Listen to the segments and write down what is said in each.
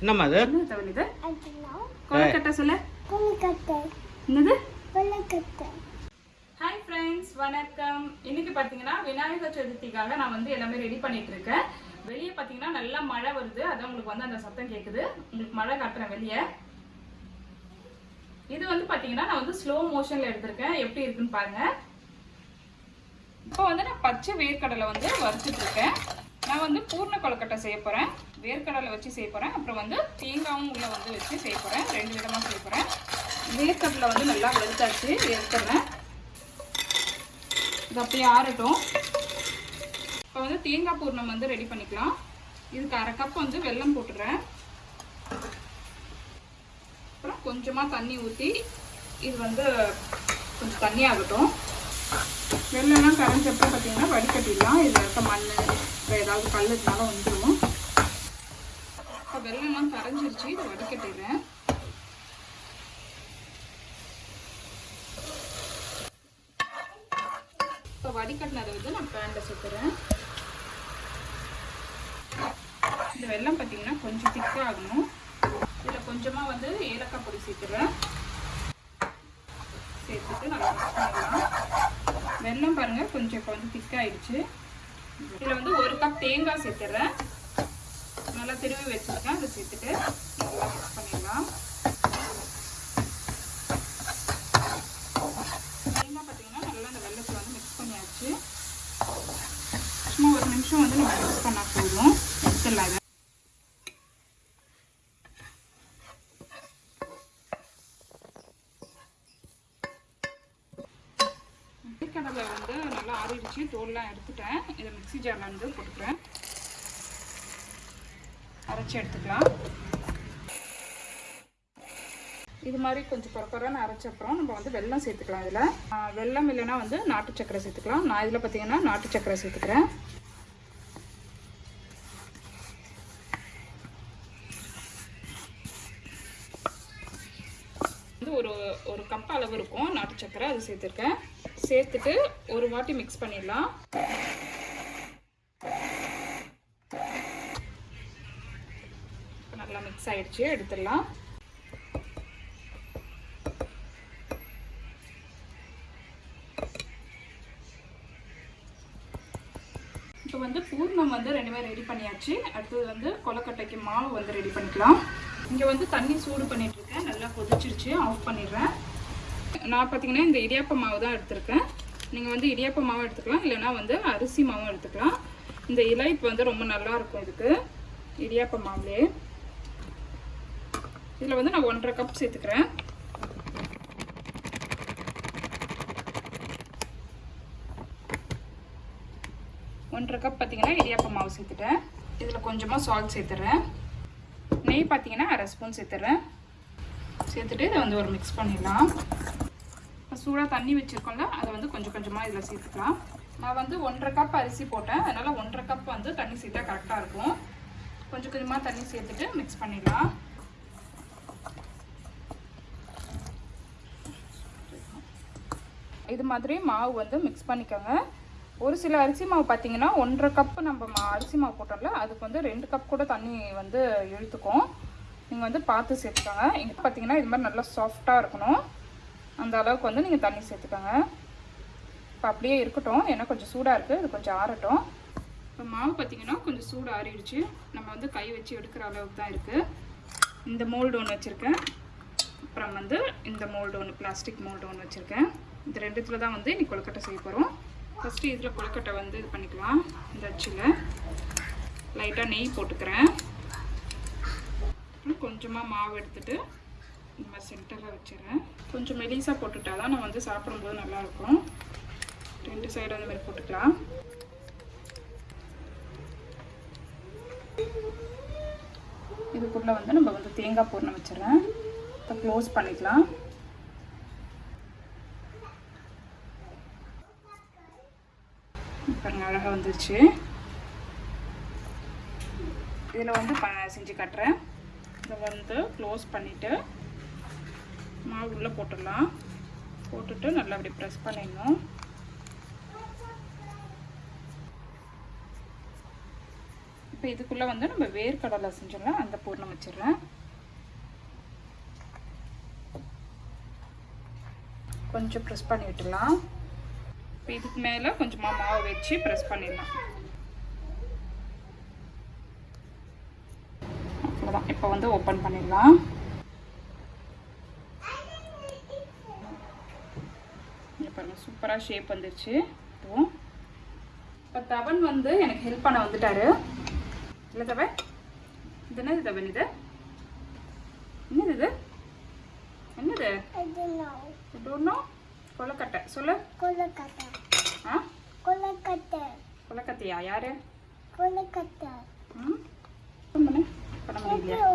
என்னம்மா அது? என்ன தவள் இது கொலக்கட்டை சொல்லு. என்னது? ஹாய் ஃப்ரெண்ட்ஸ் வணக்கம். இன்னைக்கு பார்த்தீங்கன்னா விநாயகர் சதுர்த்திக்காக நான் வந்து எல்லாமே ரெடி பண்ணிட்டு இருக்கேன் வெளியே பார்த்தீங்கன்னா நல்லா மழை வருது. அதான் உங்களுக்கு வந்து அந்த சத்தம் கேட்குது உங்களுக்கு மழை காட்டுறேன் வெளியே. இது வந்து பார்த்தீங்கன்னா நான் வந்து ஸ்லோ மோஷனில் எடுத்திருக்கேன். எப்படி இருக்குன்னு பாருங்க. இப்போ வந்து நான் பச்சை வேர்க்கடலை வந்து வறுத்துட்டு இருக்கேன் நான் வந்து பூர்ண கொழுக்கட்டை செய்ய போகிறேன் வேர்க்கடலை வச்சு செய்ய போகிறேன் அப்புறம் வந்து தேங்காயும் உள்ளே வந்து வச்சு செய்ய போகிறேன் ரெண்டு விதமாக செய்ய போகிறேன் வேர்க்கடலை வந்து நல்லா வறுத்தாச்சு. எடுத்துடுறேன் இது அப்படியே ஆறட்டும். இப்போ வந்து தேங்காய் பூர்ணம் வந்து ரெடி பண்ணிக்கலாம். இதுக்கு அரை கப் வந்து வெல்லம் போட்டுடுறேன் அப்புறம் கொஞ்சமாக தண்ணி ஊற்றி இது வந்து கொஞ்சம் தண்ணி ஆகட்டும். வெள்ளம்லாம் கரைஞ்சப்ப பார்த்தீங்கன்னா வடிகட்டிடலாம். இதில் இருக்க மண் இப்போ ஏதாவது கல் இருந்தாலும் வந்துடும் இப்போ வெள்ளம்லாம் கரைஞ்சிருச்சு. இதை வடிகட்டிடுறேன். இப்போ வடிகட்டினதை வந்து நான் பேனில் சுற்றுறேன் இந்த வெள்ளம் பார்த்தீங்கன்னா கொஞ்சம் திக்காக ஆகணும் இதில் கொஞ்சமாக வந்து ஏலக்காய் பொடி சேர்த்துறேன். சேர்த்துட்டு நல்லா மிக்ஸ் பாருங்கள் கொஞ்சம் இப்போ வந்து திக்காயிடுச்சு. இதில் வந்து ஒரு கப் தேங்காய் சேர்த்துறேன். நல்லா திருவி வச்சுருக்கேன். அதை சேர்த்துட்டு நல்லா மிக்ஸ் பண்ணிடலாம். தேங்காய் பார்த்தீங்கன்னா நல்லா அந்த வெள்ளத்தில் வந்து மிக்ஸ் பண்ணியாச்சு. சும்மா ஒரு நிமிஷம் வந்து நம்ம மிக்ஸ் பண்ணால் போதும். எடுத்துடலாம் தூள்லாம் எடுத்துட்டேன். இதை மிக்சி ஜாரில் வந்து போட்டுக்கிறேன். அரைச்சி எடுத்துக்கலாம். இது மாதிரி கொஞ்சம் குறக்குறன்னு அரைச்ச அப்புறம் நம்ம வந்து வெல்லம் சேர்த்துக்கலாம் இதில். வெள்ளம் இல்லைன்னா வந்து நாட்டு சக்கரை சேர்த்துக்கலாம். நான் இதில் பார்த்தீங்கன்னா நாட்டு சக்கரை சேர்த்துக்கிறேன். ஒரு கப் அளவு இருக்கும். நாட்டு சக்கரை அது சேர்த்துருக்கேன். சேர்த்துட்டு ஒரு வாட்டி மிக்ஸ் பண்ணிடலாம். நல்லா மிக்ஸ் ஆகிடுச்சு எடுத்துடலாம். இப்போ வந்து பூர்ணம் வந்து ரெண்டுமே ரெடி பண்ணியாச்சு. அடுத்தது வந்து கொலக்கட்டைக்கு மாவு வந்து ரெடி பண்ணிக்கலாம். இங்கே வந்து தண்ணி சூடு பண்ணிட்டு இருக்கேன். நல்லா கொதிச்சிருச்சு ஆஃப் பண்ணிடுறேன். நான் பார்த்தீங்கன்னா இந்த இடியாப்ப மாவு தான் எடுத்திருக்கேன். நீங்கள் வந்து இடியாப்ப மாவு எடுத்துக்கலாம் இல்லைன்னா வந்து அரிசி மாவும் எடுத்துக்கலாம். இந்த இலைப்பு வந்து ரொம்ப நல்லா இருக்கும் இதுக்கு இடியாப்ப மாவுலே இதில் வந்து நான் ஒன்றரை கப் சேர்த்துக்கிறேன். ஒன்றரை கப் பார்த்தீங்கன்னா இடியாப்ப மாவு சேர்த்துட்டேன். இதில் கொஞ்சமாக சால்ட் சேர்த்துறேன். நெய் பார்த்தீங்கன்னா அரை ஸ்பூன் சேர்த்துறேன். சேர்த்துட்டு இதை வந்து ஒரு மிக்ஸ் பண்ணிடலாம். இப்போ சூடாக தண்ணி வச்சுருக்கோம்ல அதை வந்து கொஞ்சம் கொஞ்சமாக இதில் சேர்த்துக்கலாம். நான் வந்து ஒன்றரை கப் அரிசி போட்டேன். அதனால் ஒன்றரை கப் வந்து தண்ணி சேர்த்தா கரெக்டாக இருக்கும். கொஞ்சம் கொஞ்சமாக தண்ணி சேர்த்துட்டு மிக்ஸ் பண்ணிடலாம். இது மாதிரி மாவு வந்து மிக்ஸ் பண்ணிக்கோங்க. ஒரு சில அரிசி மாவு பார்த்தீங்கன்னா ஒன்றரை கப்பு நம்ம மா அரிசி மாவு போட்டோம்ல அதுக்கு வந்து ரெண்டு கப் கூட தண்ணி வந்து இழுத்துக்கும். நீங்கள் வந்து பார்த்து சேர்த்துக்கோங்க. இங்கே பார்த்தீங்கன்னா இது மாதிரி நல்லா சாஃப்டாக இருக்கணும். அந்த அளவுக்கு வந்து நீங்கள் தண்ணி சேர்த்துக்கோங்க. இப்போ அப்படியே இருக்கட்டும். ஏன்னா கொஞ்சம் சூடாக இருக்குது இது கொஞ்சம் ஆறட்டும். இப்போ மாவு பார்த்தீங்கன்னா கொஞ்சம் சூடு ஆறிடுச்சு. நம்ம வந்து கை வச்சு எடுக்கிற அளவுக்கு தான் இருக்குது இந்த மோல்டு ஒன்று வச்சுருக்கேன். அப்புறம் வந்து இந்த மோல்டு ஒன்று பிளாஸ்டிக் மோல்டு ஒன்று வச்சுருக்கேன். இந்த ரெண்டுத்தில் தான் வந்து இன்னைக்கு கொழுக்கட்டை செய்ய போகிறோம் ஃபஸ்ட்டு இதில் கொழுக்கட்டை வந்து இது பண்ணிக்கலாம். இந்த அச்சில். லைட்டாக நெய் போட்டுக்கிறேன். அப்புறம் கொஞ்சமாக மாவு எடுத்துகிட்டு நம்ம சென்டரில் வச்சிடுறேன். கொஞ்சம் மெலிசாக போட்டுட்டா தான் நான் வந்து சாப்பிடும்போது நல்லாயிருக்கும். ரெண்டு சைடு அந்த மாதிரி போட்டுக்கலாம். இதுக்குள்ளே வந்து நம்ம வந்து தேங்காய் பூர்ணம் வச்சிடறேன். இப்போ க்ளோஸ் பண்ணிக்கலாம். பாருங்க அழகாக வந்துருச்சு. இதில் வந்து ப செஞ்சு காட்டுறேன். இதை வந்து க்ளோஸ் பண்ணிவிட்டு மாவு உள்ளே போட்டுடலாம். போட்டுட்டு நல்லா அப்படி ப்ரெஸ் பண்ணிடணும். இப்போ இதுக்குள்ளே வந்து நம்ம வேர்க்கடலை செஞ்சிடலாம். அந்த பூர்ணம் வச்சிடுறேன் கொஞ்சம் ப்ரெஸ் பண்ணி விட்டுலாம் இப்போ இதுக்கு மேலே கொஞ்சமாக மாவு வச்சு ப்ரெஸ் பண்ணிடலாம். அவ்வளோதான் இப்போ வந்து ஓப்பன் பண்ணிடலாம். இங்க பாருங்க சூப்பராக ஷேப் வந்துருச்சு. இதுவும் இப்போ தவன் வந்து எனக்கு ஹெல்ப் பண்ண வந்துட்டாரு. இல்லை தவன்? இது என்னது தவன் இது? என்னது இது? என்னது? கொலக்கட்டை சொல்லு. கொலக்கட்டை ஆ? கொலக்கட்டை கொலக்கட்டையா யாரு? கொலக்கட்டை ம்? பண்ணு முடியலையா.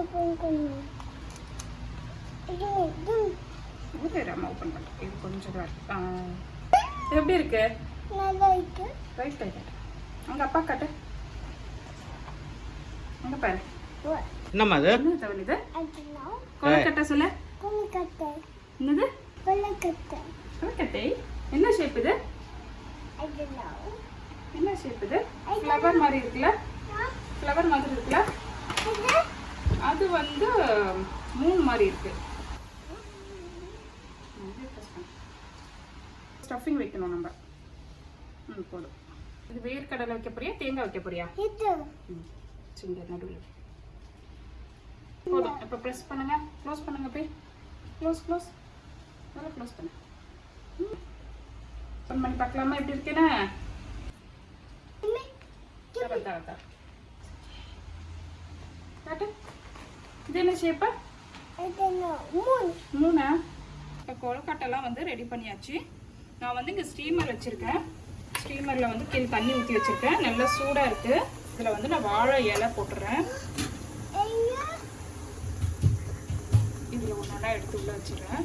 இது அம்மா ஓப்பன் பண்ணுறேன் இது கொஞ்சம். இது எப்படி இருக்கு? நல்லா இருக்கு. ரைட் காட்டு அங்கே அப்பா காட்டு. அங்கே பாரு? என்னம்மா அது? இது. கொலக்கட்டை சொல்லு. கொலக்கட்டை. என்னது? கொலக்கட்டை. கொலக்கட்டை? என்ன ஷேப் இது. என்ன ஷேப் இது? ஃப்ளவர் மாதிரி இருக்குல்ல? ஃப்ளவர் மாதிரி இருக்குல்ல? அது வந்து மூன் மாதிரி இருக்கு. ஸ்டஃபிங் வைக்கணும் நம்ம. ம் போதும். இது வேர்க்கடலை வைக்க போறியா தேங்காய் வைக்க போறியா? சிங்க நடுவில். போதும். இப்போ ப்ரெஸ் பண்ணுங்க. க்ளோஸ் பண்ணுங்க போய். க்ளோஸ் க்ளோஸ் நல்லா க்ளோஸ் பண்ணு. ஓப்பன் பண்ணி பார்க்கலாமா? எப்படி இருக்கேன்னு தர தர தர. காட்டு இது என்ன ஷேப்பா. மூணு? இப்போ கொழுக்கட்டைலாம் வந்து ரெடி பண்ணியாச்சு. நான் வந்து இங்கே ஸ்டீமர் வச்சுருக்கேன். ஸ்டீமரில் வந்து கீழே தண்ணி ஊற்றி வச்சுருக்கேன். நல்லா சூடாக இருக்குது இதில் வந்து நான் வாழை இலை போட்டுறேன். இதில் ஒன்றா எடுத்து உள்ள வச்சிடுறேன்.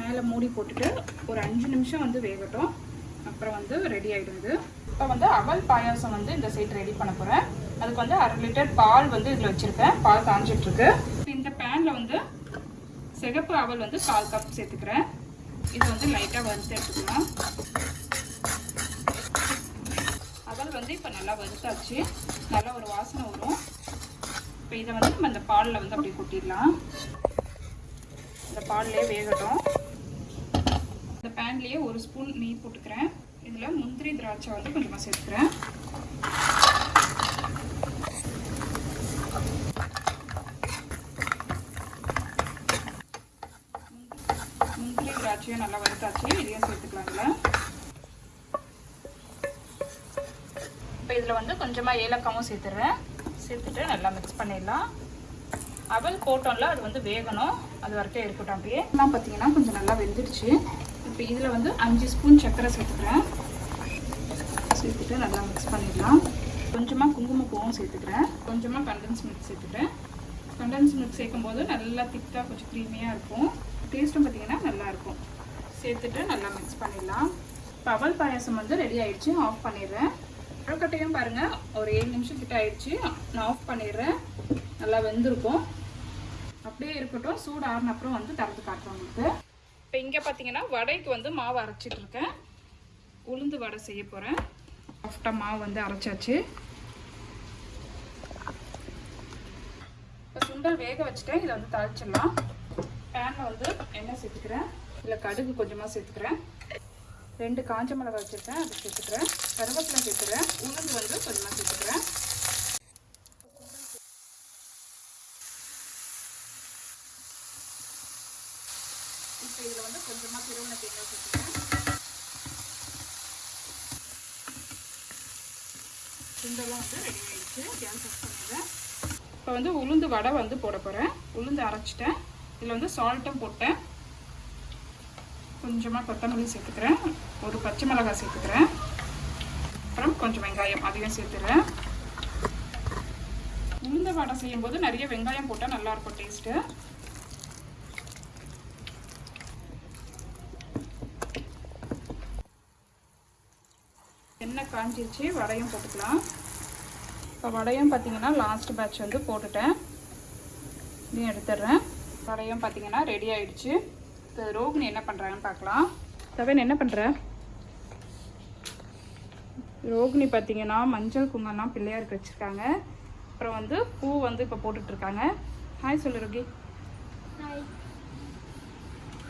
மேலே மூடி போட்டுட்டு ஒரு அஞ்சு நிமிஷம் வந்து வேகட்டும். அப்புறம் வந்து ரெடி ஆகிடுது இப்போ வந்து அவல் பாயாசம் வந்து இந்த சைட் ரெடி பண்ண போகிறேன் அதுக்கு வந்து அரை லிட்டர் பால் வந்து இதில் வச்சுருக்கேன். பால் காஞ்சிட்ருக்கு. இந்த பேனில் வந்து சிகப்பு அவல் வந்து கால் கப் சேர்த்துக்கிறேன். இது வந்து லைட்டாக வறுத்து எடுத்துக்கலாம். அவல் வந்து இப்போ நல்லா வறுத்தாச்சு. நல்லா ஒரு வாசனை வரும். இப்போ இதை வந்து நம்ம இந்த பாலில் வந்து அப்படி கொட்டிடலாம். இந்த பால்லே வேகட்டும். இந்த பேன்லேயே ஒரு ஸ்பூன் நெய் போட்டுக்கிறேன். இதில் முந்திரி திராட்சை வந்து கொஞ்சமாக சேர்த்துக்கிறேன் முந்திரி திராட்சையும் நல்லா வறுத்தாச்சு. இதையும் சேர்த்துக்கலாம் இதில் இப்போ இதில் வந்து கொஞ்சமாக ஏலக்காவும் சேர்த்துடுறேன் சேர்த்துட்டு நல்லா மிக்ஸ் பண்ணிடலாம். அவல் போட்டோம்ல அது வந்து வேகணும். அது வரைக்கும் இருக்கட்டும் அப்படியே. எல்லாம் பார்த்தீங்கன்னா கொஞ்சம் நல்லா வெந்துடுச்சு. இப்போ இதில் வந்து அஞ்சு ஸ்பூன் சர்க்கரை சேர்த்துக்கிறேன். சேர்த்துட்டு நல்லா மிக்ஸ் பண்ணிடலாம். கொஞ்சமாக குங்குமப்பூவும் சேர்த்துக்கிறேன். கொஞ்சமாக கண்டன்ஸ் மில்க் சேர்த்துக்கிறேன். கண்டன்ஸ் மில்க் சேர்க்கும்போது நல்லா திக்காக கொஞ்சம் க்ரீமியாக இருக்கும். டேஸ்ட்டும் பார்த்தீங்கன்னா நல்லாயிருக்கும் சேர்த்துட்டு நல்லா மிக்ஸ் பண்ணிடலாம். பவல் பாயாசம் வந்து ரெடி ஆகிடுச்சு ஆஃப் பண்ணிடுறேன். கொழுக்கட்டையும் பாருங்கள் ஒரு ஏழு நிமிஷம் கிட்ட ஆயிடுச்சு. நான் ஆஃப் பண்ணிடுறேன். நல்லா வெந்திருக்கும். அப்படியே இருக்கட்டும் சூடு ஆறின அப்புறம் வந்து திறந்து காட்டுறேன் உங்களுக்கு. இப்போ இங்கே பார்த்தீங்கன்னா வடைக்கு வந்து மாவு அரைச்சிட்ருக்கேன் உளுந்து வடை செய்ய போகிறேன் சாஃப்டாக மாவு வந்து அரைச்சாச்சு. இப்போ சுண்டல் வேக வச்சுட்டேன். இதை வந்து தாளிச்சிடலாம். பேனில் வந்து எண்ணெய் சேர்த்துக்கிறேன். இல்லை கடுகு கொஞ்சமாக சேர்த்துக்கிறேன். ரெண்டு காஞ்ச மிளகாய் வச்சுருக்கேன் அதை சேர்த்துக்கிறேன். கருவேப்பிலை சேர்த்துக்கிறேன் உளுந்து வந்து கொஞ்சமாக சேர்த்துக்கிறேன். இப்போ இதில் வந்து கொஞ்சமாக திருவண்ண தேங்காய் சேர்த்துக்கிறேன். உளுந்தெல்லாம் வந்து ரெடி கேஸ் ஆஃப் பண்ணிடுறேன் இப்போ வந்து உளுந்து வடை வந்து போட போகிறேன் உளுந்து அரைச்சிட்டேன். இதில் வந்து சால்ட்டும் போட்டேன். கொஞ்சமாக கொத்தமல்லி சேர்த்துக்கிறேன். ஒரு பச்சை மிளகாய் சேர்த்துக்கிறேன். அப்புறம் கொஞ்சம் வெங்காயம் அதையும் சேர்த்துக்கிறேன் உளுந்த வடை செய்யும்போது நிறைய வெங்காயம் போட்டால் நல்லாயிருக்கும் டேஸ்ட்டு எண்ணெய் காஞ்சிருச்சு வடையும் போட்டுக்கலாம். இப்போ வடையும் பார்த்தீங்கன்னா லாஸ்ட் பேட்ச் வந்து போட்டுட்டேன். இதையும் எடுத்துடுறேன். வடையும் பார்த்தீங்கன்னா ரெடி ஆயிடுச்சு. இப்போ ரோகிணி என்ன பண்ணுறாங்கன்னு பார்க்கலாம். தவன் என்ன பண்ணுற ரோகிணி பார்த்தீங்கன்னா மஞ்சள் குங்குமம்லாம் பிள்ளையாருக்கு வச்சுருக்காங்க. அப்புறம் வந்து பூ வந்து இப்போ போட்டுட்ருக்காங்க. ஹாய் சொல்லு ரோகி.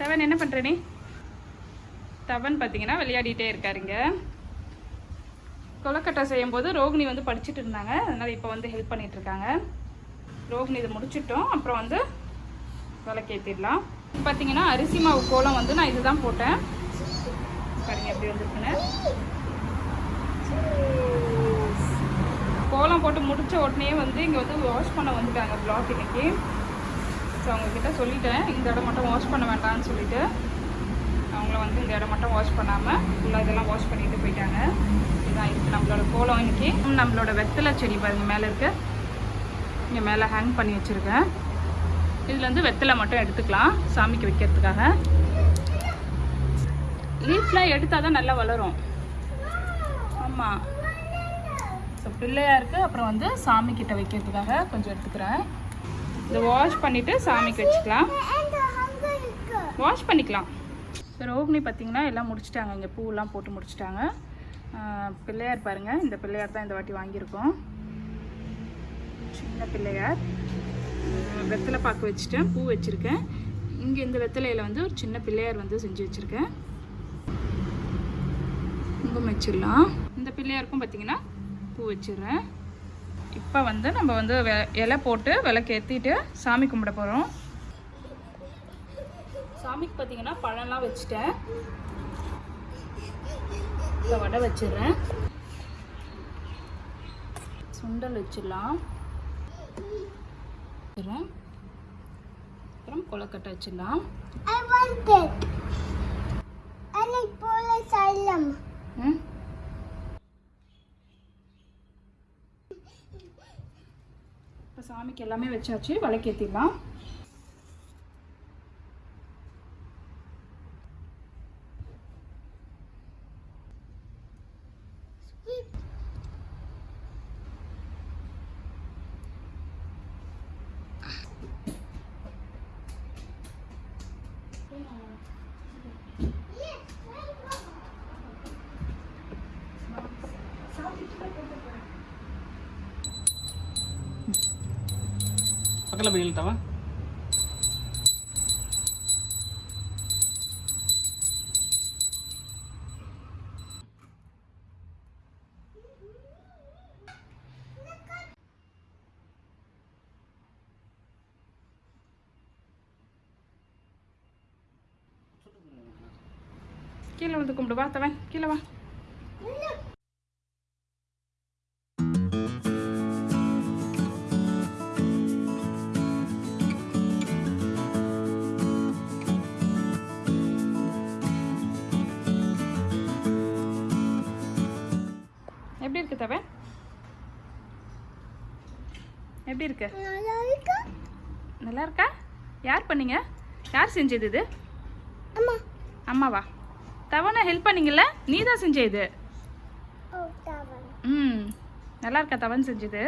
தவன் என்ன பண்ணுற நீ? தவன் பார்த்தீங்கன்னா விளையாடிட்டே இருக்காருங்க. கொலக்கட்டை செய்யும்போது ரோகிணி வந்து படிச்சுட்டு இருந்தாங்க. அதனால் இப்போ வந்து ஹெல்ப் பண்ணிட்டு இருக்காங்க. ரோகிணி இதை முடிச்சிட்டோம். அப்புறம் வந்து விளக்கேற்றிடலாம் பார்த்தீங்கன்னா அரிசி மாவு கோலம் வந்து நான் இதுதான் போட்டேன். பாருங்க எப்படி வந்துருக்குன்னு. கோலம் போட்டு முடிச்ச உடனே வந்து இங்கே வந்து வாஷ் பண்ண வந்துட்டாங்க பிளாக் இன்னைக்கு. ஸோ அவங்கக்கிட்ட சொல்லிட்டேன். இந்த இடம் மட்டும் வாஷ் பண்ண வேண்டாம்னு சொல்லிட்டு. அவங்கள வந்து இந்த இடம் மட்டும் வாஷ் பண்ணாமல் ஃபுல்லாக இதெல்லாம் வாஷ் பண்ணிட்டு போயிட்டாங்க. இதுதான் இருக்குது நம்மளோட கோலம் இன்னைக்கு. நம்மளோட வெத்தலை செடி பாருங்க மேலே இருக்கு. இங்கே மேலே ஹேங் பண்ணி வச்சுருக்கேன். இதுலேருந்து வெத்தலை மட்டும் எடுத்துக்கலாம் சாமிக்கு வைக்கிறதுக்காக. லீஃப்லாம் எடுத்தால் தான் நல்லா வளரும். ஆமாம் ஸோ பிள்ளையாருக்கு அப்புறம் வந்து சாமி கிட்ட வைக்கிறதுக்காக கொஞ்சம் எடுத்துக்கிறேன். இதை வாஷ் பண்ணிவிட்டு சாமிக்கு வச்சுக்கலாம். வாஷ் பண்ணிக்கலாம். ரோகிணி பார்த்தீங்கன்னா எல்லாம் முடிச்சிட்டாங்க. இங்கே பூவெல்லாம் போட்டு முடிச்சிட்டாங்க. பிள்ளையார் பாருங்கள் இந்த பிள்ளையார் தான் இந்த வாட்டி வாங்கியிருக்கோம். சின்ன பிள்ளையார். வெத்தலை பாக்கு வச்சுட்டேன். பூ வச்சுருக்கேன். இங்கே இந்த வெத்தலையில் வந்து ஒரு சின்ன பிள்ளையார் வந்து செஞ்சு வச்சுருக்கேன். குங்குமம் வச்சிடலாம். இந்த பிள்ளையாருக்கும் பார்த்தீங்கன்னா பூ வச்சிடுறேன். இப்போ வந்து நம்ம வந்து வெ- இலை போட்டு விளக்கு ஏற்றிட்டு சாமி கும்பிட போகிறோம் சாமிக்கு பார்த்தீங்கன்னா பழம்லாம் வச்சுட்டேன். இப்போ வடை வச்சிடுறேன். சுண்டல் வச்சிடலாம். அப்புறம் கொலக்கட்டை வச்சிடலாம். இப்போ சாமிக்கு எல்லாமே வச்சாச்சு விளக்கேற்றிடலாம் பக்கத்தில் போய் இழுத்தவன் கீழே வந்து கும்பிடு வா தவன் கீழே வா. இருக்கு தவன் எப்படி இருக்கு? நல்லா இருக்கு நல்லா இருக்கா யார் பண்ணீங்க? யார் செஞ்சது இது? அம்மா. அம்மாவா? தவனை ஹெல்ப் பண்ணீங்கல்ல? நீ தான் செஞ்ச இது? ம். நல்லா இருக்கா தவன் செஞ்சது?